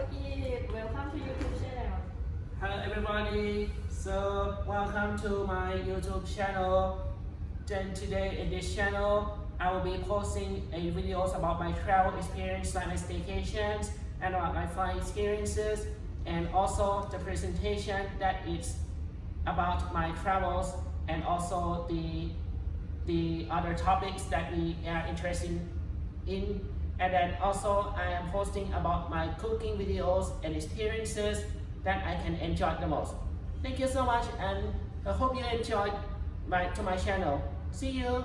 Welcome to YouTube channel. Hello everybody, so welcome to my YouTube channel. Then today in this channel, I will be posting a videos about my travel experience, like my staycations, and about my flight experiences, and also the presentation that is about my travels, and also the the other topics that we are interested in. And then also I am posting about my cooking videos and experiences that I can enjoy the most. Thank you so much and I hope you enjoyed my, to my channel. See you!